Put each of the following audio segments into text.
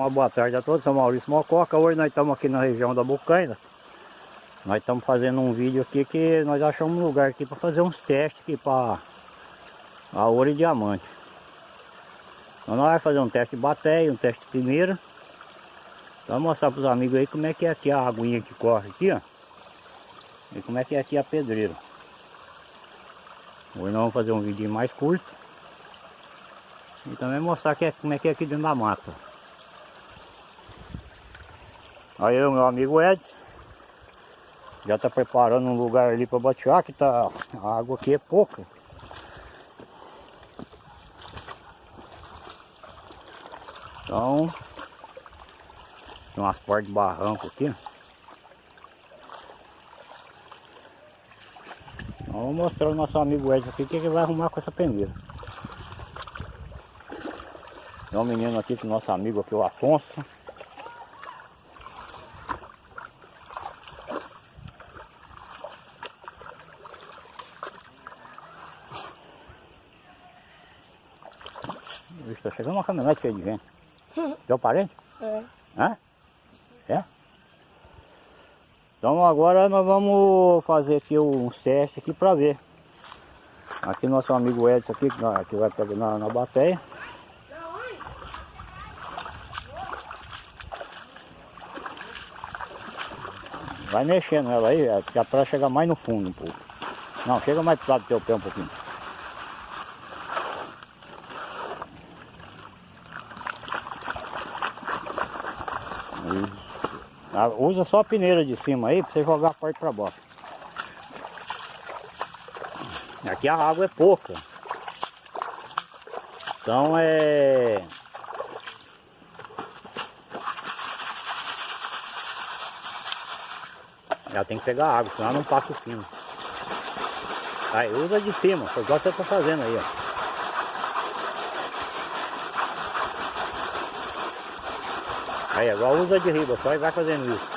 Uma boa tarde a todos, sou Maurício Mococa. Hoje nós estamos aqui na região da Bocaina. Nós estamos fazendo um vídeo aqui que nós achamos um lugar aqui para fazer uns testes aqui para a ouro e diamante. Então nós vamos fazer um teste de bateia, um teste de primeira. Então mostrar para os amigos aí como é que é aqui a aguinha que corre aqui, ó. E como é que é aqui a pedreira. Hoje nós vamos fazer um vídeo mais curto. E também mostrar que é, como é que é aqui dentro da mata. Aí o meu amigo Ed já está preparando um lugar ali para batear, que tá, a água aqui é pouca. Então, tem umas portas de barranco aqui. Então, vamos mostrar o nosso amigo Ed aqui o que ele vai arrumar com essa peneira. Tem um menino aqui com o nosso amigo aqui, o Afonso. Está chegando uma caminhonete cheia de gente. Teu parente? É. Hã? É? Então agora nós vamos fazer aqui uns testes aqui para ver. Aqui nosso amigo Edson aqui, que vai pegar na, na bateia. Vai mexendo ela aí, que é para chegar mais no fundo um pouco. Não, chega mais pro lado do teu pé um pouquinho. Ah, usa só a peneira de cima aí para você jogar a parte para baixo. Aqui a água é pouca. Então é... Ela tem que pegar água, senão não passa o fino. Aí usa de cima, foi igual você está fazendo aí, ó. Aí agora usa de riba só e vai fazendo isso.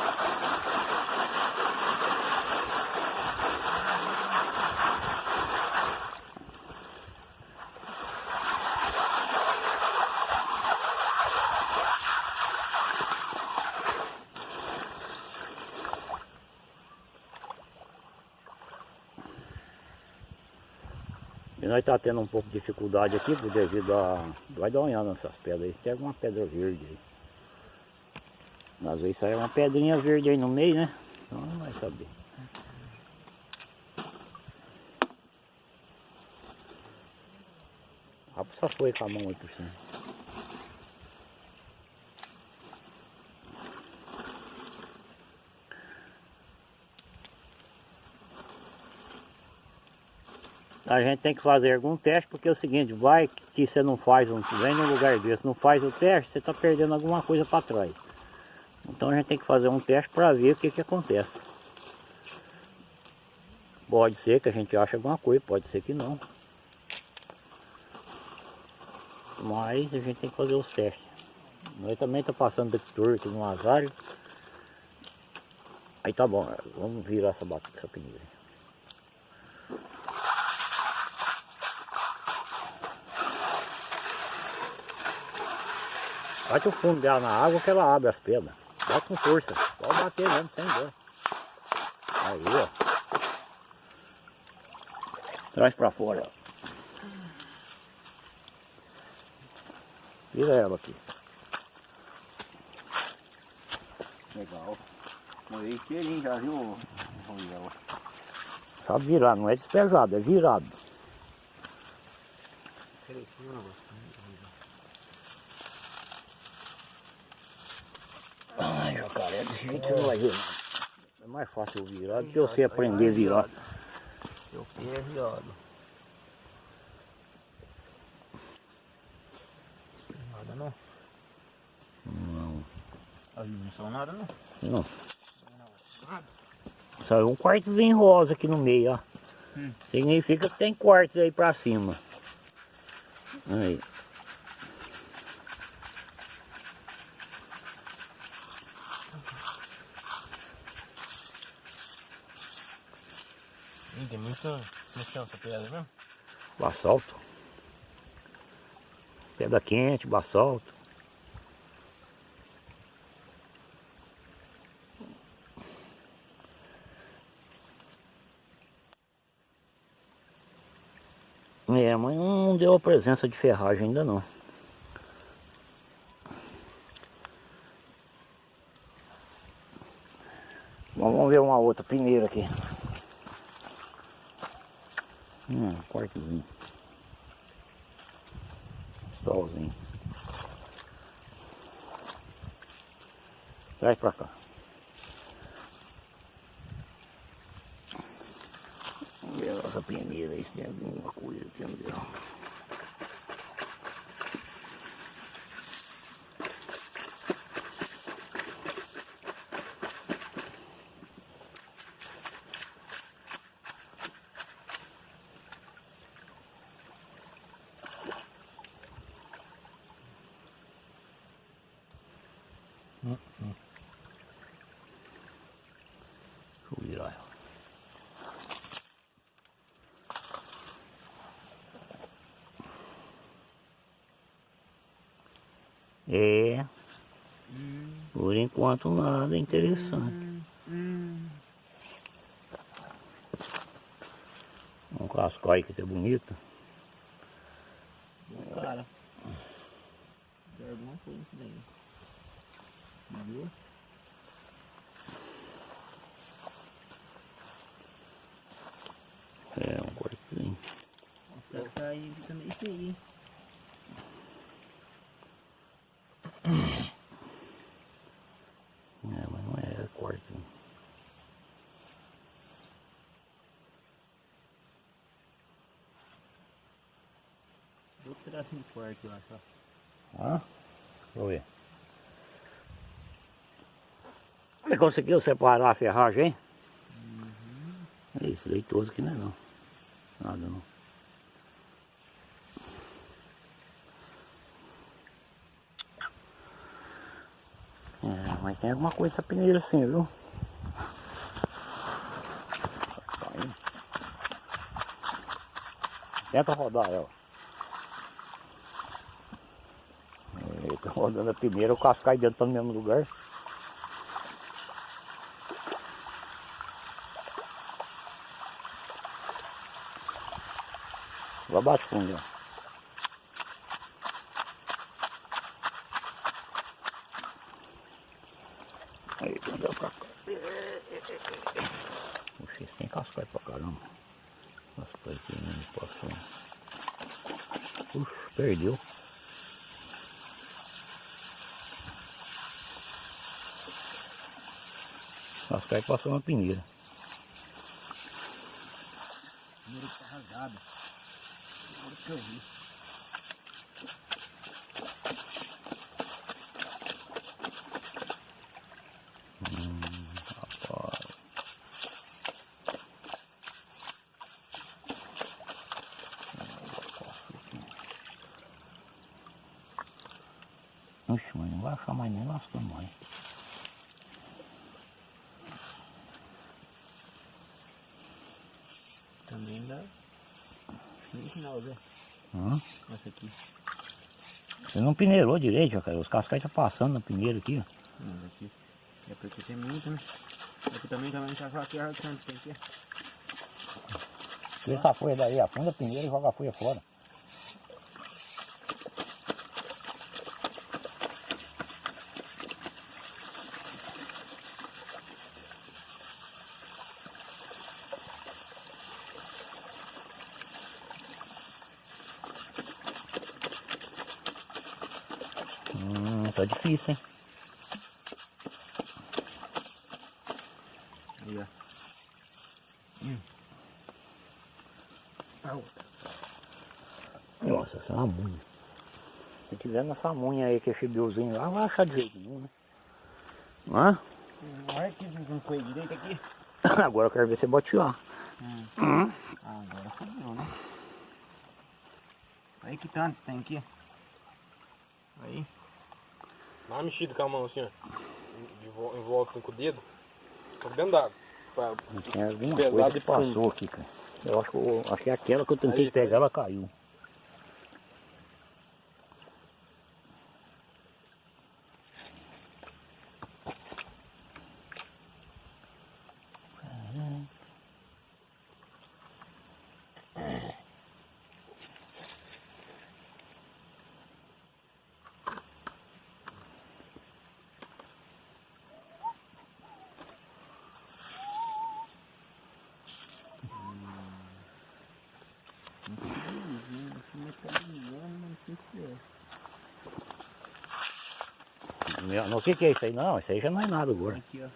E nós está tendo um pouco de dificuldade aqui devido a... Vai dar uma olhada nessas pedras aí, tem alguma pedra verde aí. Às vezes sai uma pedrinha verde aí no meio, né? Então não vai saber. Rapo só foi com a mão aí por cima. A gente tem que fazer algum teste, porque é o seguinte, vai que você não faz, um, vem num lugar desse, não faz o teste, você está perdendo alguma coisa para trás. Então a gente tem que fazer um teste para ver o que, que acontece. Pode ser que a gente ache alguma coisa, pode ser que não. Mas a gente tem que fazer os testes. Nós também está passando detector aqui no azário. Aí tá bom, vamos virar essa, essa peneira. Bate o fundo dela na água que ela abre as pedras. Bate com força. Pode bater mesmo, sem dor. Aí, ó. Traz pra fora, ó. Vira ela aqui. Legal. Morei inteirinho já, viu? Sabe virar, não é despejado, é virado. Jacaré, desse jeito vai ver não. É mais fácil virar do que você aprender a virar. Seu pé é viado. Nada não? Não. As não são nada não? Não. Nada. Saiu um quartozinho rosa aqui no meio, ó. Hum. Significa que tem quartos aí pra cima. Aí. Ih, tem muito no chão essa pedra mesmo? Basalto. Pedra quente, basalto. É, mas não deu a presença de ferragem ainda não. Vamos ver uma outra peneira aqui. Hum, quartozinho. Solzinho. Traz pra cá. Vamos ver a nossa peneira aí se tem alguma coisa aqui no dela. Deixa eu virar ela. É. Por enquanto nada interessante. Um cascai que tá bonito. Cara. Tem alguma coisa isso daí. Viu? É, um quartinho. Deve estar aí fica meio feio, hein? É, mas não é quartinho. Outro pedacinho de quarto, eu acho. ó. Hã? Deixa eu ver. Você conseguiu separar a ferragem, hein? É isso, leitoso que não é não. Nada não. É, mas tem alguma coisa essa peneira assim, viu? Tenta rodar ela. Tá rodando a peneira, o cascai dentro tá no mesmo lugar. Vai abaixo fundo, ó. Aí, andou pra cá. Puxa, esse tem cascai pra caramba. Cascai que não passou. Puxa, perdeu. Cascai passou uma peneira. Primeiro que tá rasgado. Agora que eu vi. Rapaz. Oxe, mas não vai achar mais nem lascando mais. Também dá. No final, Zé. Hã? Essa aqui. Você não peneirou direito, cara. Os cascais tá passando na peneira aqui, ó. Não, aqui. É porque tem muito, né? Aqui também também tá só aqui arrancando, tem. Tira essa folha daí, afunda a peneira e joga a folha fora. Tá difícil, hein? Aí, ó. Hum. A outra. Nossa, essa é uma munha. Se tiver nessa munha aí que é chibiozinho lá, vai achar de jeito nenhum, né? Hã? Olha que não foi direito aqui. Agora eu quero ver você botear. Ah, agora fodeu, né? Aí que tanto tem aqui. Aí. Dá uma mexida com a mão assim, ó. De Em volta assim com o dedo. Tô dentro d'água. Pra- Tem alguma Pesado coisa que e passou aqui, cara. Eu acho que, eu, acho que é aquela que eu tentei Aí, pegar, ela caiu. Meu, não, o que que é isso aí? Não, isso aí já não é nada gordo. Aqui, ó.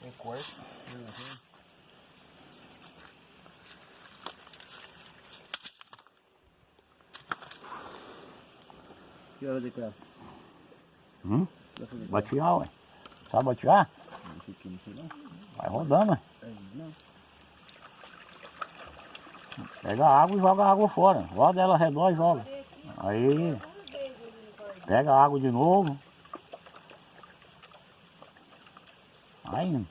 Tem corte. Que hora de cá? Hum? Batear, ué. Sabe batear? Esse aqui não sei não. Vai rodando, ué. Não. Pega a água e joga a água fora. Roda ela ao redor e joga. Aí. Pega a água de novo. Aí.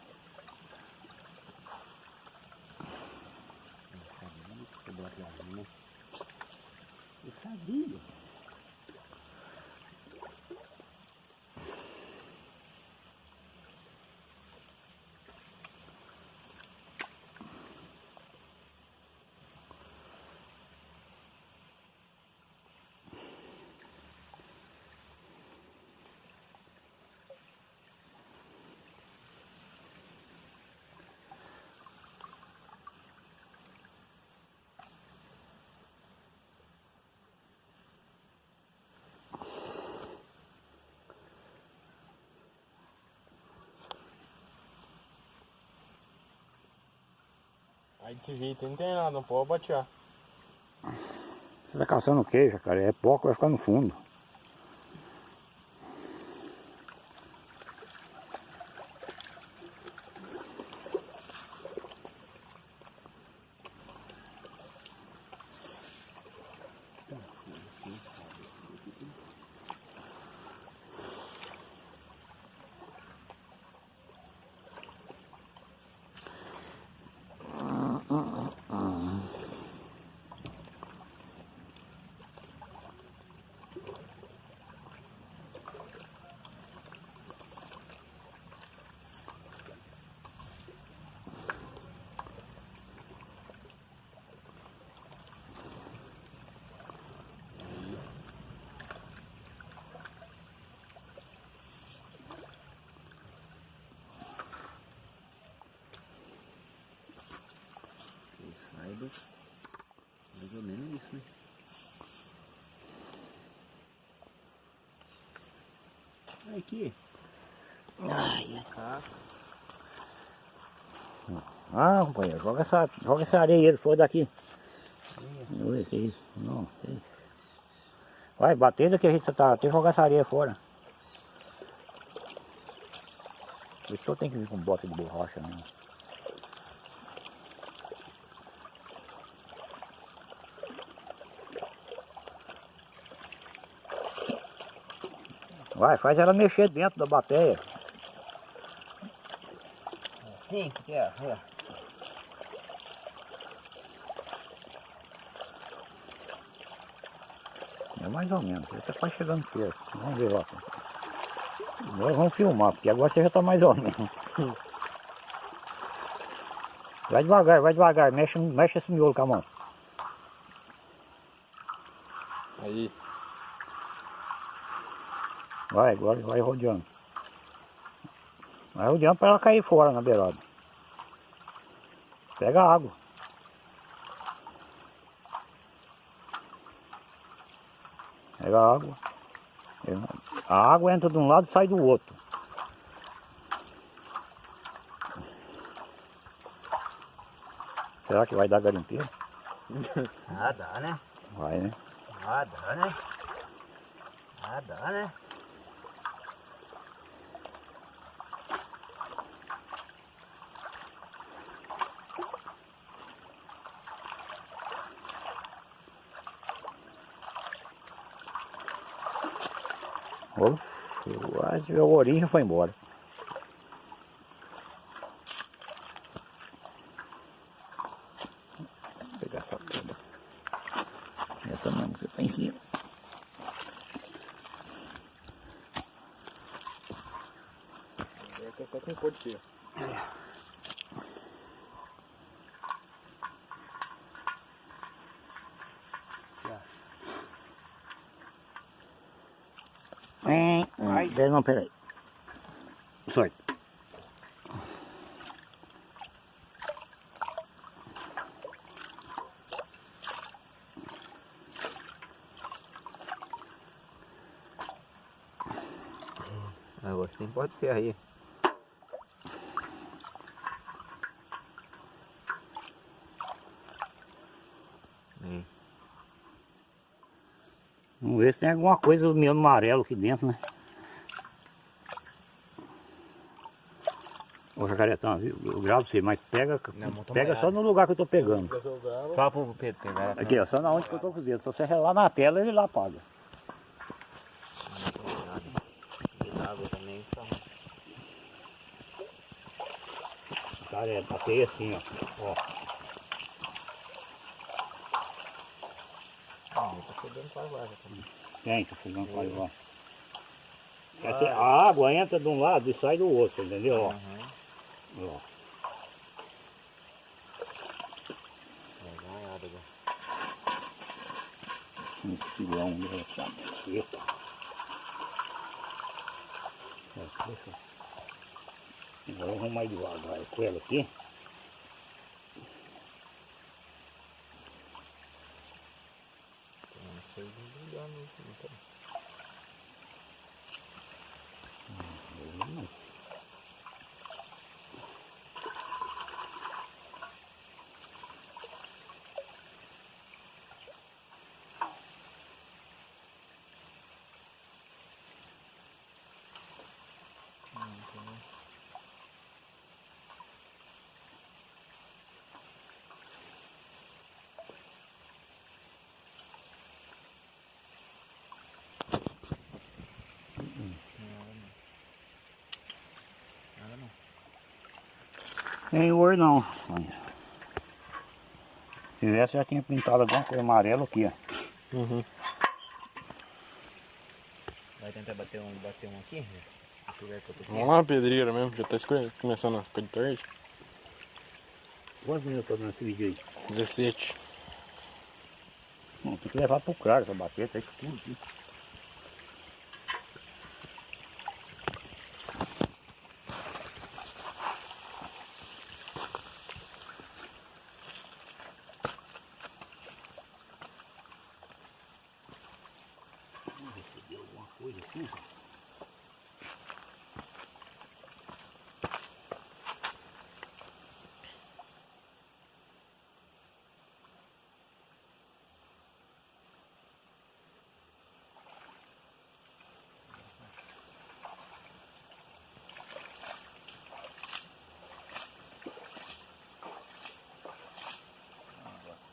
Eu sabia. Aí desse jeito não tem nada, não pode batear. Você tá caçando o queijo, cara? É pouco, vai ficar no fundo. Que aqui. Ai, Tá. Ah, companheiro, joga essa, joga essa areia aí, for daqui. Ui, que isso? Não, que isso. Vai, bater daqui a gente tá, tem que jogar essa areia fora. Por isso que eu tenho que vir com bota de borracha mesmo. Vai, faz ela mexer dentro da bateia. Assim que você quer? Olha. É mais ou menos, ele tá quase chegando perto. Vamos ver lá. Agora vamos filmar, porque agora você já tá mais ou menos. Vai devagar, vai devagar, mexe, mexe esse miolo com a mão. Aí. Vai, agora vai rodeando. Vai rodeando para ela cair fora na beirada. Pega a água. Pega a água. A água entra de um lado e sai do outro. Será que vai dar garimpeiro? Ah, dá, né? Vai, né? Ah, dá, né? Ah, dá, né? Quase a origem foi embora. Vou pegar essa toda. Essa não, você tá em cima. É que é com cor de feio. Pera- não, peraí. Sorte. Agora tem porta de ferro aí. Aí. Vamos ver se tem alguma coisa do meu amarelo aqui dentro, né? Jacaretão, viu? eu gravo você, mas pega, Não, pega só no lugar que eu tô pegando. Fala pro Pedro pegar. Aqui, ó, só na onde que eu tô dedos. Se você relar na tela, ele lá apaga. De água também. Tá. Cara, é, batei assim, ó. ó. Ah, tá chegando também. Tem, tá fogão faz lá. Essa, a água entra de um lado e sai do outro, entendeu? Ó, Uhum. Ó. Agora. Um filão. Ó, deixa. Agora vamos mais devagar com ela aqui. Não sei de ligar no último, tá? Nada não. Tem ouro não. Se tivesse já tinha pintado alguma coisa amarela aqui, ó. Uhum. Vai tentar bater um, bater um aqui? né? Vamos lá, pedreira mesmo, já tá começando a ficar de tarde. Quantos minutos tô nesse vídeo aí? 17. Não, tem que levar pro cara essa que tudo aqui. Vamos ver se deu alguma coisa aqui.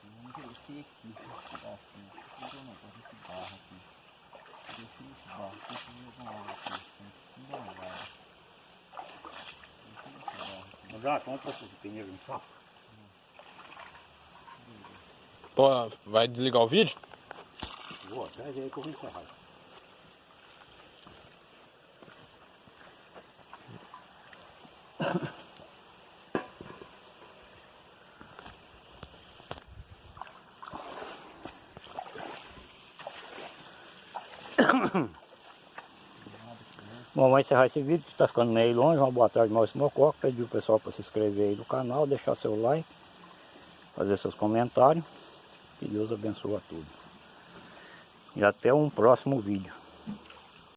Vamos crescer aqui. Ó, aqui. Aqui eu não posso esse barro aqui. Deixa esse barro aqui, deixa eu jogar água aqui. Tem que dar água. Deixa esse aqui. Já, como posso esse pneu no saco? Pô, vai desligar o vídeo? Vou atrás aí que eu vou encerrar. Vamos encerrar esse vídeo, que está ficando meio longe. Uma boa tarde, Maurício Mococa. Pedir o pessoal para se inscrever aí no canal, deixar seu like, fazer seus comentários. Que Deus abençoe a todos. E até um próximo vídeo.